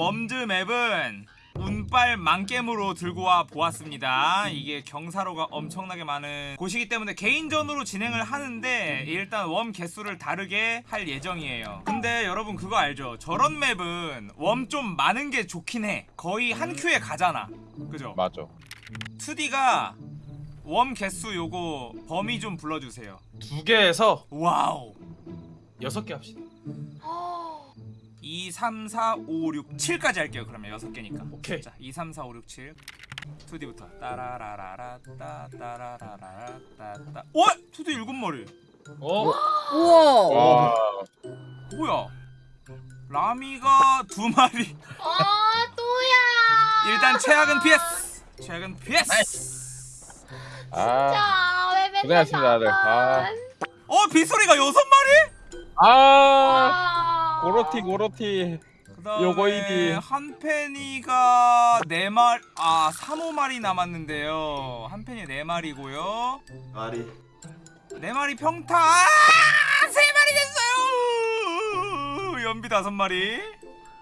Worms map은 운빨 망겜으로 들고 와 보았습니다. 이게 경사로가 엄청나게 많은 곳이기 때문에 개인전으로 진행을 하는데 일단 worm 개수를 다르게 할 예정이에요. 근데 여러분 그거 알죠? 저런 map은 worm 좀 많은 게 좋긴 해. 거의 한 큐에 가잖아. 그죠? 맞아 2D가 worm 개수 요거 범위 좀 불러주세요. 두 개에서 wow. 여섯 개 합시다. 2, 3, 4, 5, 6, 7까지 할게요. 그러면 6개니까. 오케이. 자, 2, 3, 4, 5, 6, 7. 2D부터. 따라라라라 따 따라라라라 따 따. 와! 2D 일곱 마리. 어? 우와. 와 뭐야? 라미가 두 마리. 아 또야. 일단 최악은 PS. 최악은 PS. 아, 자, 왜 맨날 고생하셨습니다, 다들. 아. 나만. 어, 빗소리가 여섯 마리? 아 아. 고로티 고로티 그다음에 요거이디. 한펜이가 네 마리 아 3, 5마리 남았는데요. 한펜이 네 마리고요. 아리 네 마리 평타 아, 세 마리 됐어요. 연비 다섯 마리.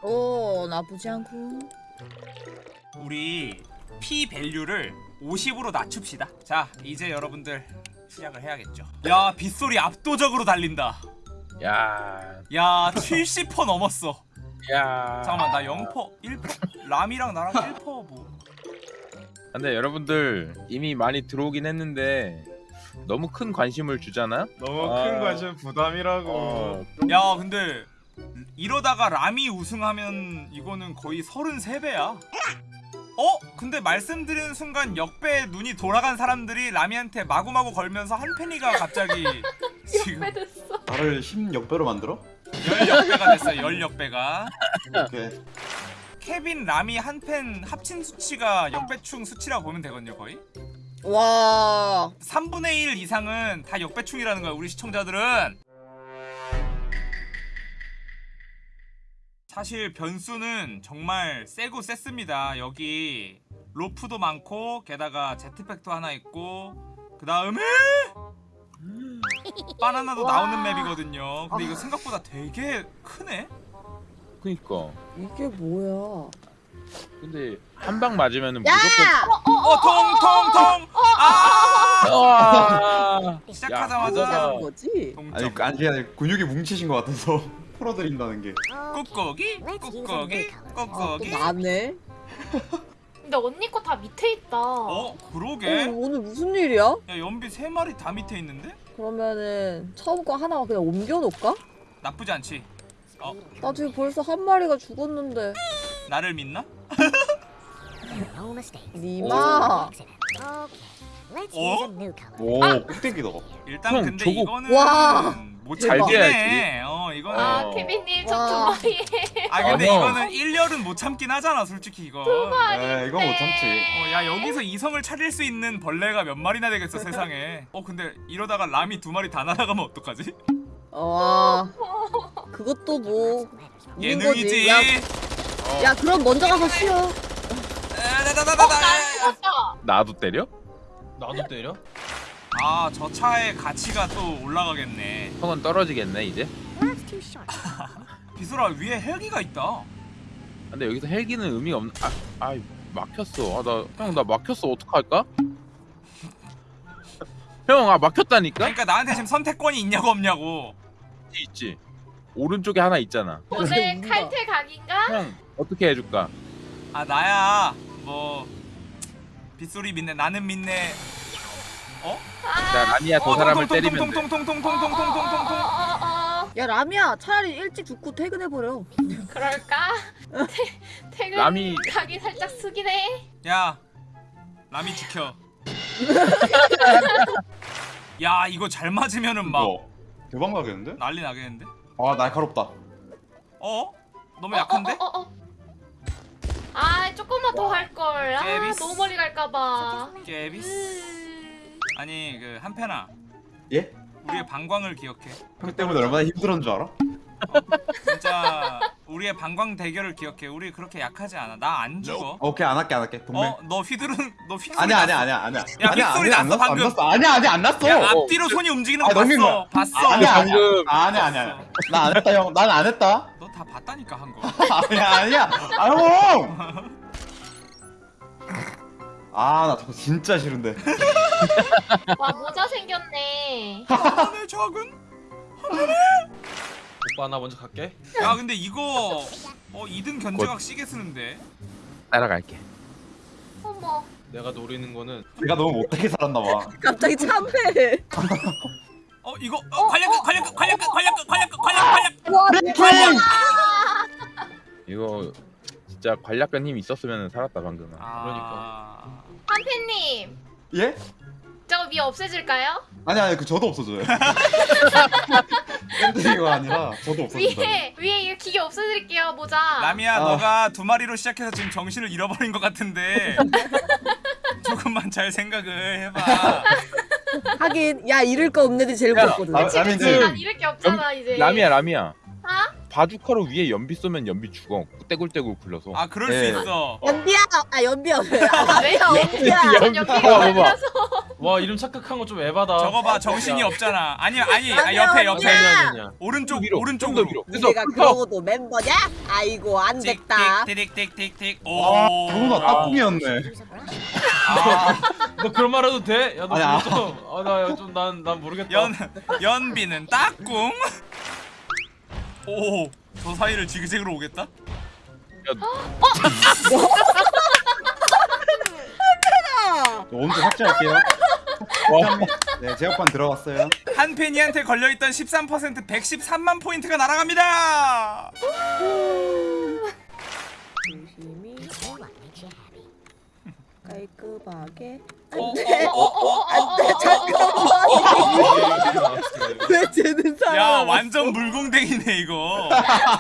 오 나쁘지 않고. 우리 P 밸류를 50으로 낮춥시다. 자, 이제 여러분들 시작을 해야겠죠. 야, 빗소리 압도적으로 달린다. 야, 야, 70% 넘었어. 야. 잠깐만, 나 0%, 1%? 람이랑 나랑 1% 뭐. 근데 여러분들 이미 많이 들어오긴 했는데 너무 큰 관심을 주잖아. 너무 아. 큰 관심 부담이라고. 어, 야, 근데 이러다가 람이 우승하면 이거는 거의 33배야. 어? 근데 말씀드리는 순간 역배 눈이 돌아간 사람들이 라미한테 마구마구 걸면서 한 팬이가 갑자기 지금 왜 됐어? 나를 10역배로 만들어? 열 역배가 됐어요. 열 역배가. 오케이 케빈 라미 한팬 합친 수치가 역배충 수치라고 보면 되거든요, 거의. 와. 3분의 1 이상은 다 역배충이라는 거야, 우리 시청자들은. 사실 변수는 정말 세고 셌습니다. 여기 로프도 많고 게다가 제트팩도 하나 있고 그 다음에 바나나도 와. 나오는 맵이거든요. 근데 이거 생각보다 되게 크네. 그니까. 이게 뭐야? 근데 한 방 맞으면은 야! 무조건. 어, 통통통. 아! 아! 시작하자마자 거지? 아니 아니 아니 근육이 뭉치신 것 같아서 풀어드린다는 게 꾹꾹이 꾹꾹이 아, 또 꾹꾹이. 나네. 근데 언니 거 다 밑에 있다. 어, 어, 그러게. 오늘 무슨 일이야? 야, 연비 세 마리 다 밑에 있는데? 그러면은 처음 거 하나 그냥 옮겨 놓을까? 나쁘지 않지. 어, 나 지금 벌써 한 마리가 죽었는데. 나를 믿나? 니마. 어? 오 아! 꼭대기다 일단 형, 근데 저거- 이거는 와. 못잘 참긴 해. 돼야지. 어, 이거는. 아, 어. 케빈님 저 와. 두 마리. 아, 근데 어, 형. 이거는 1열은 못 참긴 하잖아, 솔직히 이거. 에 이건 못 참지 어, 야, 여기서 이성을 차릴 수 있는 벌레가 몇 마리나 되겠어, 세상에. 어, 근데 이러다가 람이 두 마리 다 날아가면 어떡하지? 와. 그것도 뭐 있는 거지. 예능이지. 야, 야 그럼 먼저 가서 쉬어. 아. 죽었다. 나도 때려? 나도 때려? 아, 저 차의 가치가 또 올라가겠네. 형은 떨어지겠네 이제. 비수라 위에 헬기가 있다. 근데 여기서 헬기는 의미가 없는. 아, 아 막혔어. 아, 나형나 막혔어. 어떡할까? 형, 아 막혔다니까? 그러니까 나한테 지금 선택권이 있냐고 없냐고. 있지, 있지. 오른쪽에 하나 있잖아. 오늘. 칼퇴 각인가? 형 어떻게 해줄까? 아 나야 뭐 빗소리 믿네 나는 믿네 자 라니야 저 사람을 때리면 돼. 어, 어, 야 라미야 차라리 일찍 죽고 퇴근해 버려. 그럴까? 퇴- 퇴근 남이- 각이 살짝 숙이네. 야 라미 지켜 야 이거 잘 맞으면은 막 이거 대박 나겠는데? 난리 나겠는데 아 날카롭다 어? 너무 어, 약한데? 어, 어, 어, 어. 아, 조금만 더 할 걸. 아, 깨비스. 너무 멀리 갈까 봐. 깨비스 음. 아니 그 한편아. 예? 우리의 방광을 기억해. 형 때문에 얼마나 힘들었는 줄 알아? 진짜 우리의 방광 대결을 기억해. 우리 그렇게 약하지 않아. 나 안 죽어. 오케이 안 할게 안 할게. 동맹. 어? 너 휘두른 너 휘두른 아니야 아니야 아니야 아니야. 야, 안 났어, 났어 안 방금. 났어. 아니야 아니야 안 났어. 야 앞뒤로 손이 움직이는 거 아, 봤어. 거야. 봤어. 아니야 아니야. 방금- 아니야 아니야 나 안 했다 형. 난 안 했다. 너다다 봤다니까 한 거. 아니야 아니야. 아형 아나 저거 진짜 싫은데 와 모자 생겼네. 하늘 적은? 오빠 나 먼저 갈게. 야 근데 이거 어 2등 견제각 시계 쓰는데. 따라갈게. 어머. 내가 노리는 거는 내가 너무 못되게 살았나 봐 갑자기 참해. 어 이거 어 관략 관략 관략 관략 관략 관략 관략. 와, 이거 진짜 관략간 힘 있었으면 살았다 방금. 아. 한팬님 예? 저거 위 없애질까요? 아니 아니 그 저도 없어져요 밴드가 아니라 저도 없어진다 위에 위에 이거 기계 없애드릴게요 모자. 라미야 아. 너가 두 마리로 시작해서 지금 정신을 잃어버린 것 같은데 조금만 잘 생각을 해봐. 하긴 야 잃을 거 없는 애들이 제일 야, 무섭거든. 아, 그치 그치 좀- 난 이럴 게 없잖아 이제. 라미야 라미야. 아? 바주카로 위에 연비 쏘면 연비 죽어. 떼굴떼굴 굴러서. 아 그럴 네. 수 있어. 연비야, 아 연비야. 왜? 연비야. 전 연비 연기가 봐봐. 아니라서. 와 이름 착각한 거 좀 에바다. 저거 봐 정신이 없잖아. 아니 아니 아, 옆에 아니야. 옆에 아니야 아니야. 오른쪽 위로, 오른쪽으로. 위로. 그래서 내가. 그러고도 멤버냐? 아이고 안 됐다. 틱틱틱틱틱. 아 오. 저거가 따꿈이었네 아, 너 그런 말 해도 돼? 야너 아니, 아. 모르겠어. 아나좀난 난 모르겠다. 연 연비는 딱꿍. 오. 저 사이를 지그재그로 오겠다? 저 오른쪽 삭제할게요 와, 네 제어판 들어갔어요 한페니한테 걸려있던 13% 113만 포인트가 날아갑니다. 조심히 깔끔하게. 어, 안돼, 어, 어, 어, 안돼, 잠깐만. 왜 쟤는 야? 완전 물공댕이네 이거.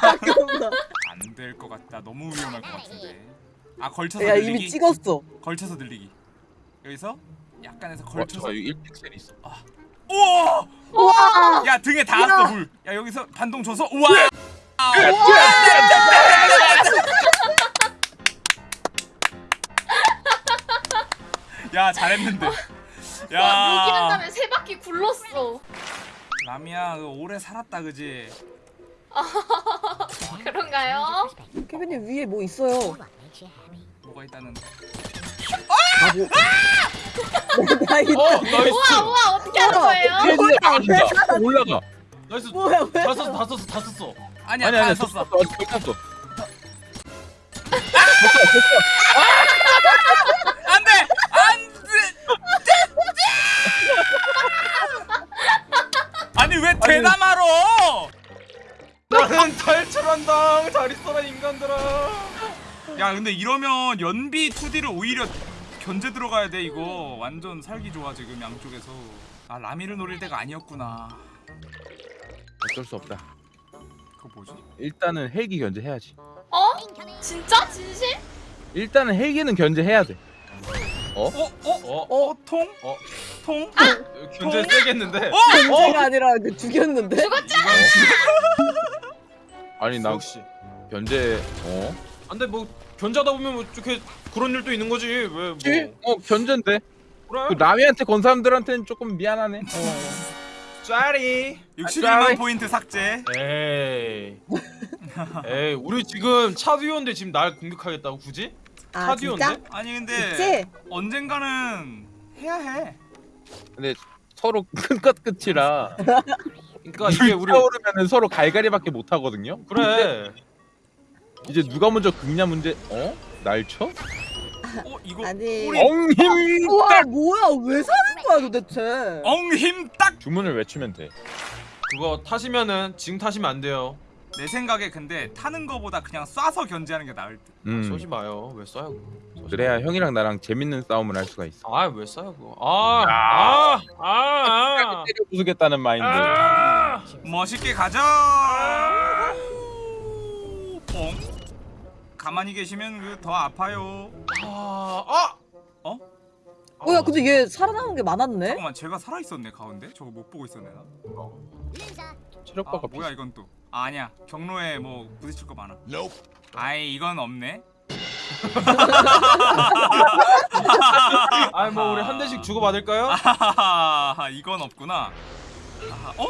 잠깐만. 안될 것 같다. 너무 위험할 것 같은데. 아 걸쳐서 야 늘리기. 이미 찍었어. 걸쳐서 늘리기. 여기서 약간에서 와, 걸쳐서. 이거 1픽셀 있어. 우와! 우와. 야 등에 닿았어 물. 야 여기서 반동 줘서 우와! 야 잘했는데. 와 여기 한야 다음에 세 바퀴 굴렀어. 라미야 그 오래 살았다 그지? 그런가요? 케빈님 위에 뭐 있어요? 뭐가 있다는? 나 이- 어 nice. 우와 우와 어떻게 하는 거예요? 올라가. 올라가. nice. 뭐야 왜? 다 썼어 다 썼어 다 썼어. 아니야 아니 다 아니 썼어. 썼어. 아직 못 탔어. 안돼 안돼. 대담하러? 나는 탈출한다. 잘 있어라 인간들아. 야 근데 이러면 연비 2D를 오히려 견제 들어가야 돼 이거 완전 살기 좋아 지금 양쪽에서 아 라미를 노릴 때가 아니었구나 어쩔 수 없다. 그거 뭐지? 일단은 헬기 견제해야지. 어? 진짜 진심? 일단은 헬기는 견제해야 돼. 어? 어? 어? 어? 통? 어? 통? 견제 세겠는데. 어? 문제가 아니라 그 죽였는데. 아니 나 역시. 견제 어? 안돼 뭐 견제하다 보면 뭐 이렇게 그런 일도 있는 거지 왜 뭐. 어 견제인데. 그래? 그 라미한테 건 사람들한테는 조금 미안하네. 짜리. 61만 포인트 삭제 에이. 에이 우리 지금 차 뒤였는데 지금 날 공격하겠다고 굳이? 아차 진짜? 뒤였는데? 아니 근데 그치? 언젠가는 해야 해 근데 서로 끝끝 끝이라 그러니까 이게 우리 타오르면은 서로 갈갈이밖에 못 하거든요. 그래. 이제 누가 먼저 긁냐 문제. 어? 날 쳐? 어? 이거 아니. 엉힘 우와 뭐야 왜 사는 거야 도대체? 엉힘 딱! 주문을 외치면 돼. 그거 타시면은 지금 타시면 안 돼요. 내 생각에 근데 타는 거보다 그냥 쏴서 견제하는 게 나을 듯 음. 쏘지 마요. 왜 쏴요? 그거? 그래야 형이랑 나랑 재밌는 싸움을 할 수가 있어. 마. 아, 왜 쏴요 그거? 아, 아, 아, 아. 때려 부수겠다는 마인드. 아. 멋있게 가자 뽕 가만히 계시면 그 더 아파요 아, 아. 어? 뭐야 근데 얘 살아남은 게 많았네. 잠깐만 제가 살아 있었네 가운데? 저거 못 보고 있었네 나 체력바가 아, 뭐야 이건 또 아, 아니야 경로에 뭐 부딪힐 거 많아 아이 이건 없네 아니 뭐 우리 한 대씩 주고 받을까요? 아하하하 이건 없구나 아하, 어?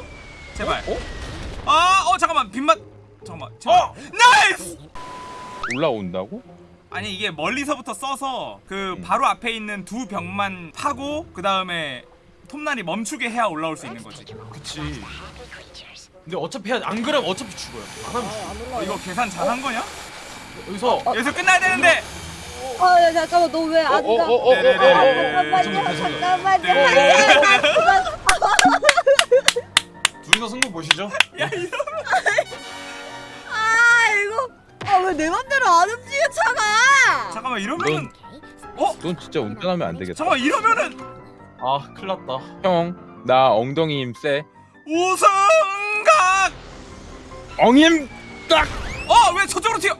제발 아, 어 잠깐만 빗맛 잠깐만. 어! 잠깐만. nice! 올라온다고? 아니 이게 멀리서부터 써서 그 음. 바로 앞에 있는 두 벽만 파고 그 다음에 톱날이 멈추게 해야 올라올 수 있는 거지. 그치. 근데 어차피 안 그러면 어차피 죽어요. 안 하면 죽어. 안 올라와. 이거 계산 잘한 거냐? 여기서 여기서 끝나야 되는데. 아, 야, 잠깐만, 너 왜안 어, 어, 가? 어, 어, 네네네. 아, 죄송해요, 잠깐만요. 잠깐만요. 둘이서 승부 보시죠. 아, 이거. 아, 왜 내 맘대로 안 움직여, 차가? 잠깐만 이러면은 어? 넌 진짜 운전하면 안 되겠다. 잠깐만 이러면은 아 큰일 났다. 형, 나 엉덩이 힘 세. 우승각! 엉힘 딱어 왜 저쪽으로 튀어?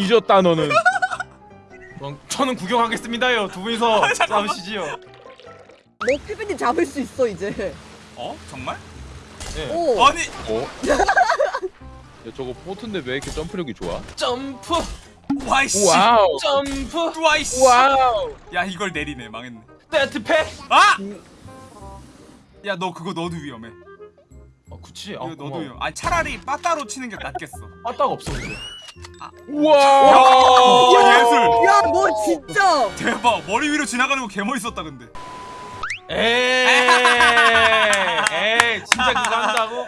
뒤졌다 너는. 저는 구경하겠습니다요. 두 분이서 잠깐만. 싸우시지요. 너 피비님 잡을 수 있어, 이제. 어 정말? 네. 오. 아니 어? 야 저거 포트인데 왜 이렇게 점프력이 좋아? 점프, 와이씨 wow. 점프, 와이씨 wow. 야 이걸 내리네 망했네 jetpack. 아! 야 너 그거 너도 위험해 아 그치. 아 너도. 위험 아니 차라리 빠따로 치는 게 낫겠어 빠따가 없어 근데. 우와. 야 예술 야, 너 진짜. 대박 머리 위로 지나가는 거 개멋있었다 근데 에이, 에이, 진짜 그거 한다고?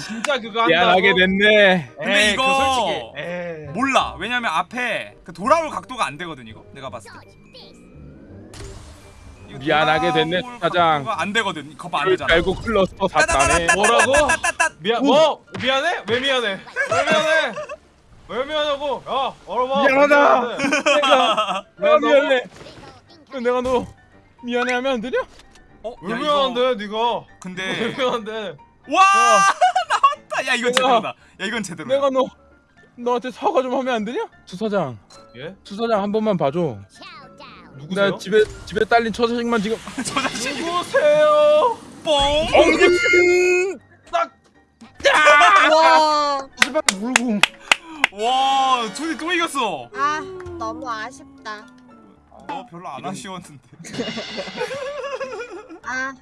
진짜 그거 한다고? 미안하게 됐네. 근데 에이, 이거 솔직히. 몰라 왜냐면 앞에 그 돌아올 각도가 안 되거든 이거 내가 봤을 때 이거 미안하게 됐네, 사장. 안 되거든 거봐 안그 되잖아 결국 클러스터 샀다네. 뭐라고? 미안, 뭐? 미안해? 왜 미안해? 왜 미안해? 왜 미안하고? 야, 얼어봐. 미안하다. 왜 미안해? 내가 내가 미안해. 왜 내가 너 미안해 하면 안 되냐? 어? 왜 야, 이거 미안한데, 네가? 왜 근데 미안한데? 와 나왔다 야 이건 내가- 제대로다 야 이건 제대로다 내가 너 너한테 사과 좀 하면 안 되냐? 주사장, 예? 주사장 한 번만 봐줘. 누구세요? 나 집에 집에 딸린 처자식만 지금 저 자식이 누구세요? 뽕 엉금 딱! 와. 씨발 물궁. 이겼어. 아 너무 아쉽다. 너 별로 안 아쉬웠는데. 아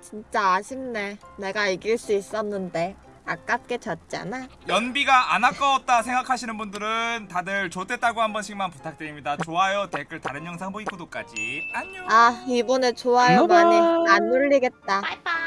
진짜 아쉽네. 내가 이길 수 있었는데 아깝게 졌잖아. 연비가 안 아까웠다 생각하시는 분들은 다들 좋댔다고 한 번씩만 부탁드립니다. 좋아요, 댓글, 다른 영상 보기 구독까지. 안녕. 아 이번에 좋아요 많이 안 눌리겠다. 바이바이.